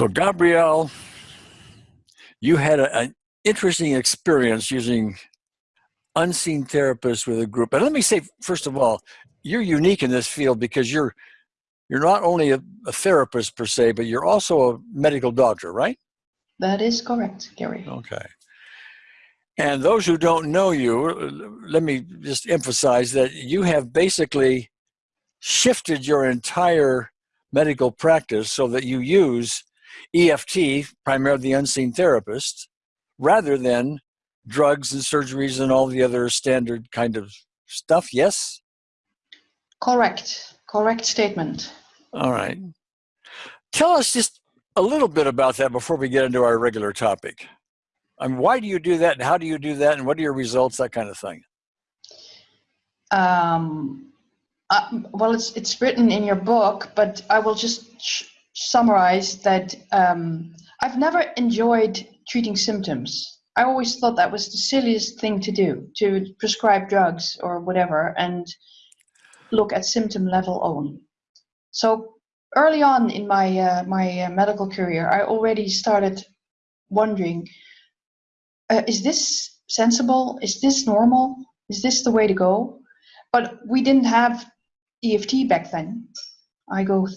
So Gabrielle, you had a, an interesting experience using unseen therapists with a group. And let me say, first of all, you're unique in this field because you're you're not only a, a therapist per se, but you're also a medical doctor, right? That is correct, Gary. Okay. And those who don't know you, let me just emphasize that you have basically shifted your entire medical practice so that you use EFT, primarily the unseen therapist, rather than drugs and surgeries and all the other standard kind of stuff, yes? Correct. Correct statement. All right. Tell us just a little bit about that before we get into our regular topic. I mean, why do you do that and how do you do that and what are your results, that kind of thing? Um, uh, well, it's, it's written in your book, but I will just summarize that um, I've never enjoyed treating symptoms. I always thought that was the silliest thing to do, to prescribe drugs or whatever and look at symptom level only. So early on in my, uh, my uh, medical career, I already started wondering, uh, is this sensible? Is this normal? Is this the way to go? But we didn't have EFT back then. I go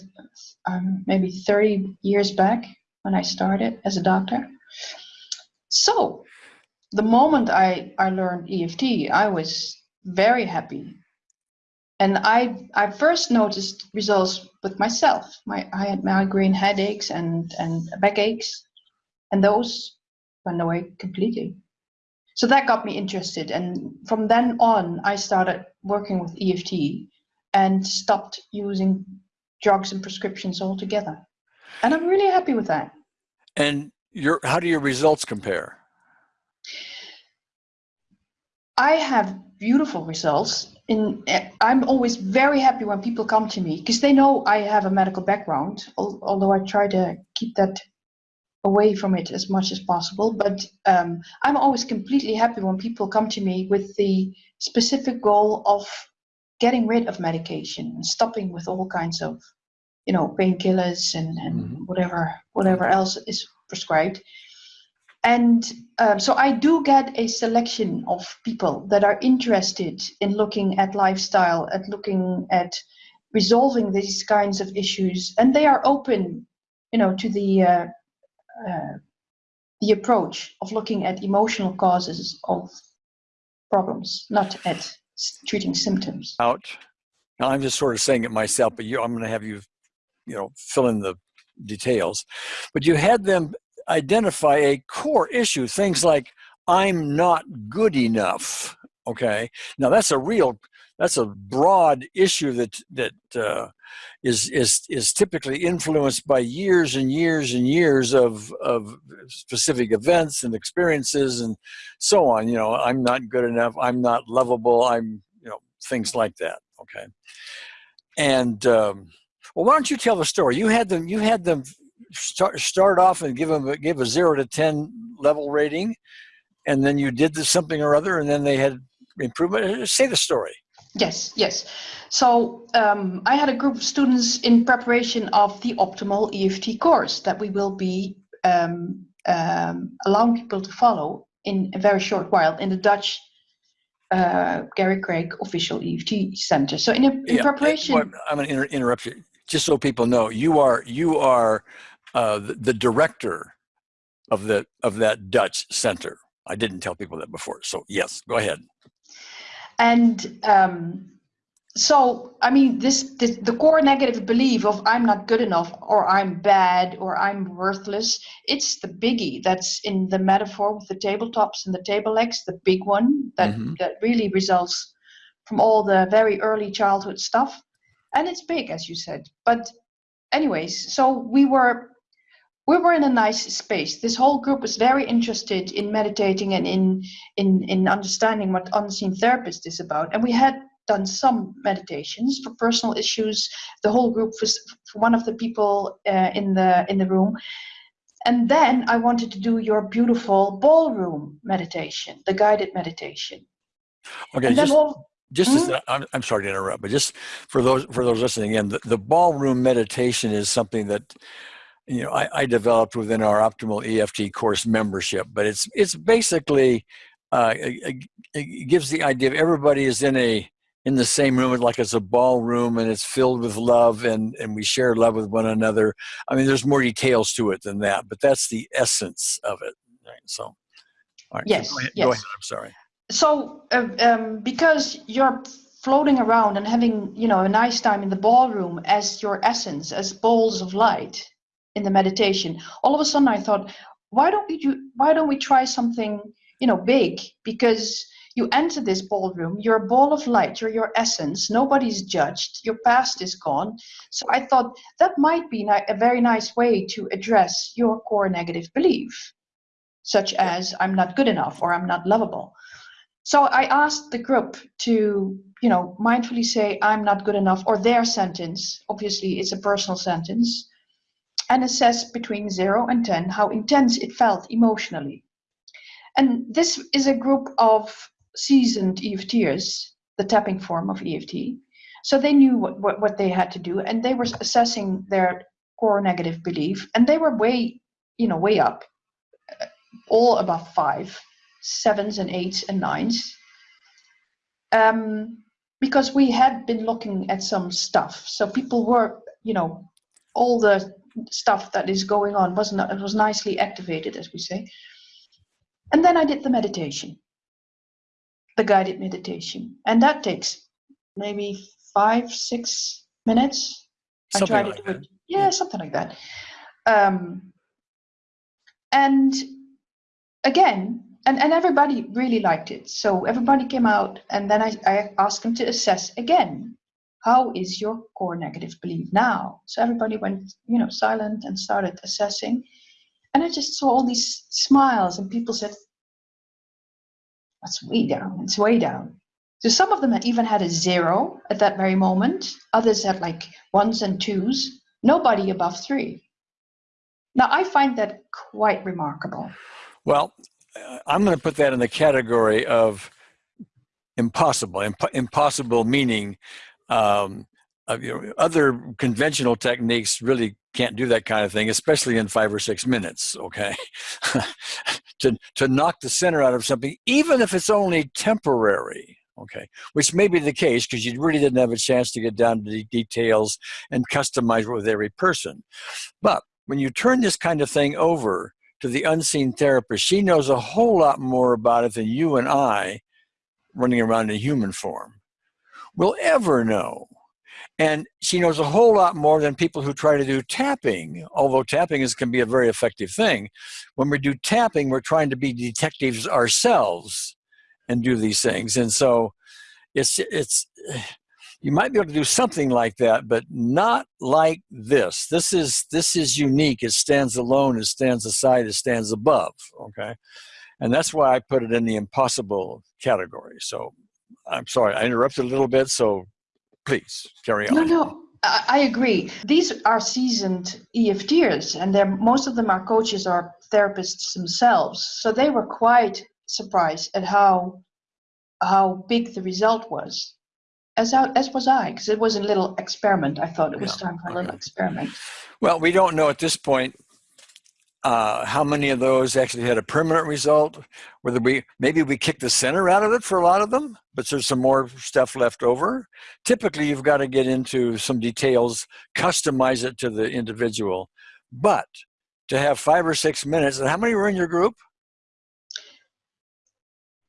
um, maybe 30 years back when I started as a doctor. So the moment I, I learned EFT, I was very happy. And I, I first noticed results with myself. My, I had migraine headaches and, and backaches, and those went away completely. So that got me interested. And from then on, I started working with EFT and stopped using drugs and prescriptions altogether. And I'm really happy with that. And your, how do your results compare? I have beautiful results. In I'm always very happy when people come to me because they know I have a medical background, although I try to keep that away from it as much as possible. But um, I'm always completely happy when people come to me with the specific goal of getting rid of medication and stopping with all kinds of, you know, painkillers and, and mm -hmm. whatever whatever else is prescribed. And um, so I do get a selection of people that are interested in looking at lifestyle, at looking at resolving these kinds of issues, and they are open, you know, to the uh, uh, the approach of looking at emotional causes of problems, not at treating symptoms. Out. Now I'm just sort of saying it myself, but you, I'm going to have you, you know, fill in the details. But you had them identify a core issue, things like, I'm not good enough, okay? Now that's a real, that's a broad issue that, that uh, is is, is typically influenced by years and years and years of, of specific events and experiences and so on. You know, I'm not good enough, I'm not lovable, I'm, you know, things like that, okay? And, um, well, why don't you tell the story? You had them, you had them start start off and give them give a zero to ten level rating, and then you did this something or other, and then they had improvement. Uh, say the story. Yes, yes. So um, I had a group of students in preparation of the optimal EFT course that we will be um, um, allowing people to follow in a very short while in the Dutch uh, Gary Craig official EFT center. So in, a, in yeah, preparation, I'm going to inter interrupt you just so people know. You are you are uh, the, the, director of the of that Dutch center. I didn't tell people that before, so yes, go ahead. And um, so, I mean, this, this the core negative belief of I'm not good enough, or I'm bad, or I'm worthless. It's the biggie that's in the metaphor with the tabletops and the table legs, the big one that mm -hmm. that really results from all the very early childhood stuff, and it's big, as you said. But anyways, so we were we were in a nice space. This whole group was very interested in meditating and in in in understanding what unseen therapist is about. And we had done some meditations for personal issues. The whole group was one of the people uh, in the in the room. And then I wanted to do your beautiful ballroom meditation, the guided meditation. Okay, just, all, just mm -hmm. as, I'm, I'm sorry to interrupt, but just for those for those listening in, the, the ballroom meditation is something that you know, I, I developed within our optimal EFT course membership, but it's, it's basically, uh, it, it gives the idea of everybody is in a, in the same room, like it's a ballroom and it's filled with love and, and we share love with one another. I mean, there's more details to it than that, but that's the essence of it. Right? So, all right. Yes, Go ahead, yes. go ahead. I'm sorry. So, uh, um, because you're floating around and having, you know, a nice time in the ballroom as your essence, as balls of light in the meditation, all of a sudden I thought, why don't we do? Why don't we try something, you know, big? Because you enter this ballroom, you're a ball of light, you're your essence, nobody's judged, your past is gone. So I thought that might be a very nice way to address your core negative belief, such as I'm not good enough or I'm not lovable. So I asked the group to, you know, mindfully say I'm not good enough or their sentence, obviously it's a personal sentence, and assess between 0 and 10 how intense it felt emotionally. And this is a group of seasoned EFTers, the tapping form of EFT. So they knew what, what, what they had to do and they were assessing their core negative belief and they were way, you know, way up, uh, all above five, sevens and eights and nines. Um, because we had been looking at some stuff. So people were, you know, all the stuff that is going on was not, it was nicely activated, as we say. And then I did the meditation the guided meditation. And that takes maybe five, six minutes. I Something try like to do it. Yeah, something like that. Um, and again, and, and everybody really liked it. So everybody came out, and then I, I asked them to assess again. How is your core negative belief now? So everybody went, you know, silent and started assessing. And I just saw all these smiles, and people said, that's way down. It's way down. So some of them had even had a zero at that very moment. Others had like ones and twos. Nobody above three. Now I find that quite remarkable. Well, I'm going to put that in the category of impossible. Imp- impossible meaning um, uh, you know, other conventional techniques really can't do that kind of thing, especially in five or six minutes. Okay, to to knock the center out of something, even if it's only temporary. Okay, which may be the case because you really didn't have a chance to get down to the details and customize it with every person. But when you turn this kind of thing over to the unseen therapist, she knows a whole lot more about it than you and I, running around in human form, will ever know. And she knows a whole lot more than people who try to do tapping, although tapping is, can be a very effective thing. When we do tapping, we're trying to be detectives ourselves and do these things. And so it's, it's, you might be able to do something like that, but not like this. This is, this is unique. It stands alone, it stands aside, it stands above, okay? And that's why I put it in the impossible category. So I'm sorry, I interrupted a little bit, so please carry on. No, no, I, I agree. These are seasoned EFTers, and they're most of them are coaches or therapists themselves. So they were quite surprised at how how big the result was. As I, as was I, because it was a little experiment. I thought it was Yeah, time for a little okay. experiment. Well, we don't know at this point uh, how many of those actually had a permanent result. Whether we maybe we kicked the center out of it for a lot of them, but there's some more stuff left over. Typically, you've got to get into some details, customize it to the individual. But to have five or six minutes, and how many were in your group?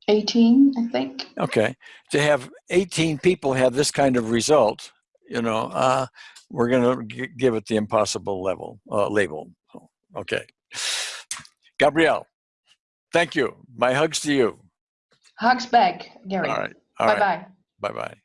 18, I think. Okay, to have 18 people have this kind of result, you know, uh, we're going to give it the impossible level uh, label. Okay, Gabrielle, thank you. My hugs to you. Hugs back, Gary. All right, all bye right, bye. bye bye.